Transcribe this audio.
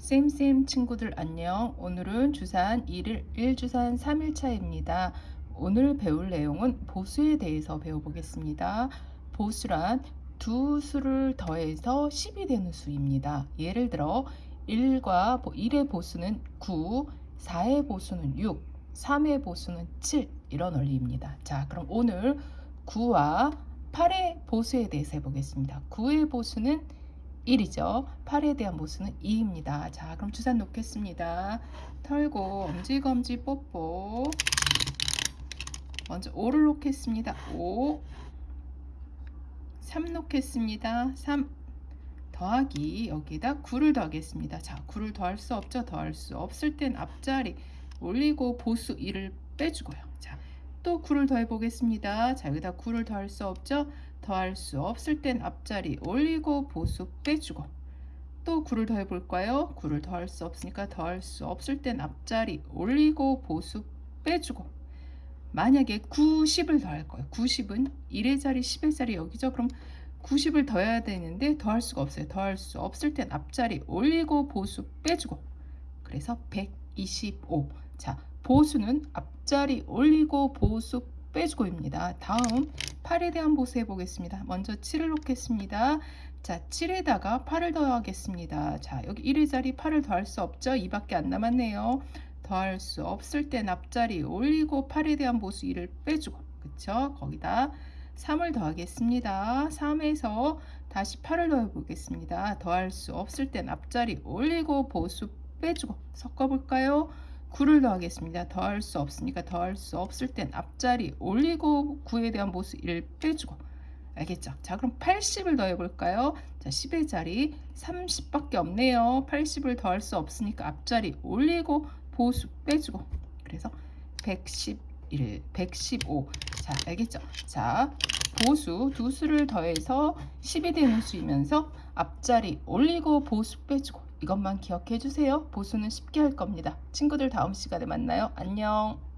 쌤쌤 친구들 안녕. 오늘은 주산 1일 1주산 3일차입니다. 오늘 배울 내용은 보수에 대해서 배워보겠습니다. 보수란 두 수를 더해서 10이 되는 수입니다. 예를 들어 1과 1의 보수는 9, 4의 보수는 6, 3의 보수는 7 이런 원리입니다. 자, 그럼 오늘 9와 8의 보수에 대해서 해보겠습니다. 9의 보수는 1이죠. 8에 대한 보수는 2입니다. 자, 그럼 주산 놓겠습니다. 털고 엄지검지 뽀뽀. 먼저 5를 놓겠습니다. 5. 3 놓겠습니다. 3. 더하기 여기다 9를 더하겠습니다. 자, 9를 더할 수 없죠. 더할 수 없을 땐 앞자리 올리고 보수 1을 빼주고요. 자, 또 9를 더해 보겠습니다. 자, 여기다 9를 더할 수 없죠. 더할 수 없을 땐 앞자리 올리고 보수 빼주고 또 9를 더해 볼까요? 9를 더할 수 없으니까 더할 수 없을 땐 앞자리 올리고 보수 빼주고 만약에 90을 더할 거예요. 90은 1의 자리 10의 자리 여기죠. 그럼 90을 더해야 되는데 더할 수가 없어요. 더할 수 없을 땐 앞자리 올리고 보수 빼주고 그래서 125. 자, 보수는 앞자리 올리고 보수 빼주고입니다. 다음 8에 대한 보수 해보겠습니다. 먼저 7을 놓겠습니다. 자, 7에다가 8을 더하겠습니다. 자, 여기 1의 자리 8을 더할 수 없죠? 2밖에 안 남았네요. 더할 수 없을 땐 앞자리 올리고 8에 대한 보수 2를 빼주고 그쵸? 거기다 3을 더하겠습니다. 3에서 다시 8을 더해 보겠습니다. 더할 수 없을 땐 앞자리 올리고 보수 빼주고 섞어볼까요? 9를 더하겠습니다. 더할 수 없으니까 더할 수 없을 땐 앞자리 올리고 9에 대한 보수 1을 빼주고 알겠죠? 자 그럼 80을 더해 볼까요? 자 10의 자리 30밖에 없네요. 80을 더할 수 없으니까 앞자리 올리고 보수 빼주고 그래서 111, 115. 자 알겠죠? 자 보수 두 수를 더해서 10이 되는 수이면서 앞자리 올리고 보수 빼주고 이것만 기억해 주세요. 보수는 쉽게 할 겁니다. 친구들 다음 시간에 만나요. 안녕.